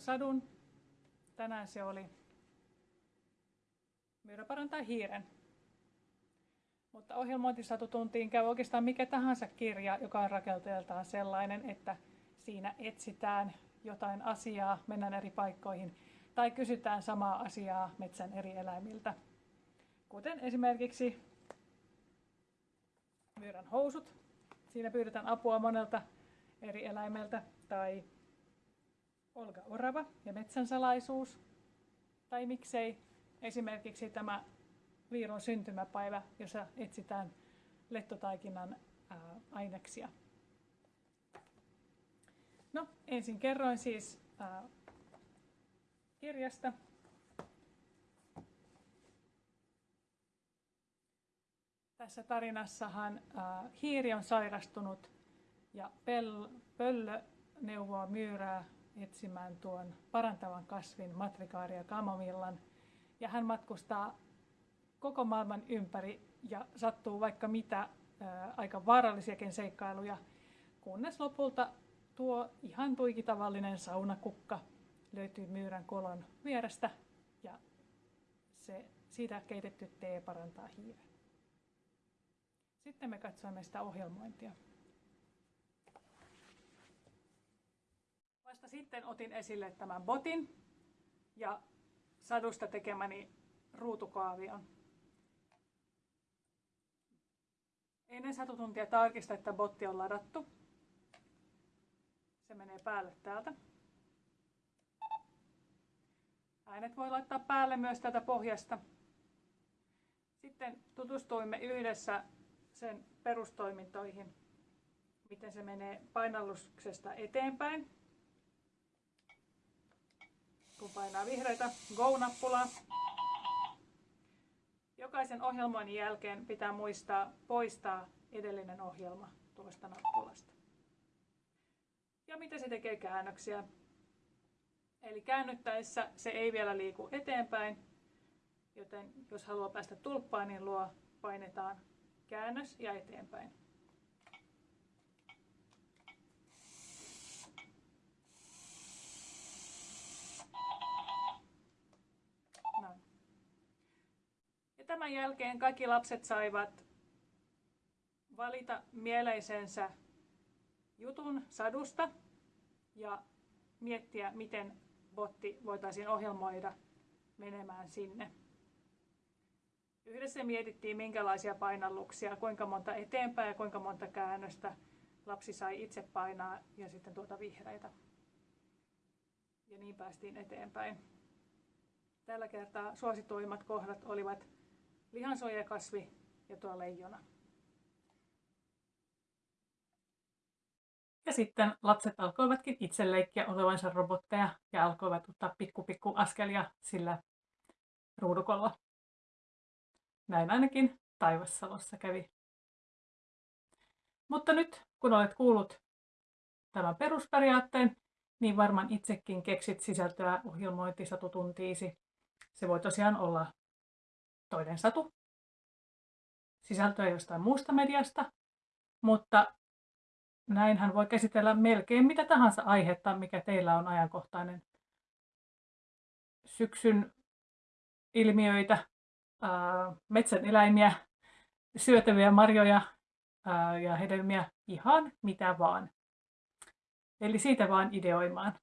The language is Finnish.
sadun. Tänään se oli Myyrä parantaa hiiren. Mutta ohjelmointisatutuntiin käy oikeastaan mikä tahansa kirja, joka on rakenteeltaan sellainen, että siinä etsitään jotain asiaa, mennään eri paikkoihin tai kysytään samaa asiaa metsän eri eläimiltä. Kuten esimerkiksi myyrän housut. Siinä pyydetään apua monelta eri eläimeltä tai Olga Orava ja metsän salaisuus. Tai miksei esimerkiksi tämä Viiron syntymäpäivä, jossa etsitään lettotaikinan ää, aineksia. No, ensin kerroin siis ää, kirjasta. Tässä tarinassahan ää, hiiri on sairastunut ja pöllö neuvoo myyrää etsimään tuon parantavan kasvin matrikaaria kamomillan. Ja hän matkustaa koko maailman ympäri ja sattuu vaikka mitä ää, aika vaarallisiakin seikkailuja, kunnes lopulta tuo ihan tuikitavallinen saunakukka löytyy myyrän kolon vierestä ja se, siitä keitetty tee parantaa hiiren. Sitten me katsoimme sitä ohjelmointia. Vasta sitten otin esille tämän botin ja sadusta tekemäni ruutukaavion. Ennen satutuntia tarkista, että botti on ladattu. Se menee päälle täältä. Äänet voi laittaa päälle myös tätä pohjasta. Sitten tutustuimme yhdessä sen perustoimintoihin, miten se menee painalluksesta eteenpäin. Kun painaa vihreitä Go-nappulaa. Jokaisen ohjelmoinnin jälkeen pitää muistaa poistaa edellinen ohjelma tuosta nappulasta. Ja miten se tekee käännöksiä. Eli käännyttäessä se ei vielä liiku eteenpäin, joten jos haluaa päästä tulppaan, niin luo painetaan käännös ja eteenpäin. Ja tämän jälkeen kaikki lapset saivat valita mieleisensä jutun sadusta ja miettiä, miten botti voitaisiin ohjelmoida menemään sinne. Yhdessä mietittiin, minkälaisia painalluksia, kuinka monta eteenpäin ja kuinka monta käännöstä lapsi sai itse painaa ja sitten tuota vihreitä. Ja niin päästiin eteenpäin. Tällä kertaa suosituimmat kohdat olivat lihansuojakasvi ja tuo leijona. Ja sitten lapset alkoivatkin itse leikkiä olevansa robotteja ja alkoivat ottaa pikku pikku askelia sillä ruudukolla. Näin ainakin Taivassalossa kävi. Mutta nyt, kun olet kuullut tämän perusperiaatteen, niin varmaan itsekin keksit sisältöä ohjelmointisatutuntiisi. Se voi tosiaan olla toinen satu, sisältöä jostain muusta mediasta, mutta näinhän voi käsitellä melkein mitä tahansa aihetta, mikä teillä on ajankohtainen. Syksyn ilmiöitä, metsän eläimiä, syötäviä marjoja ja hedelmiä, ihan mitä vaan. Eli siitä vaan ideoimaan.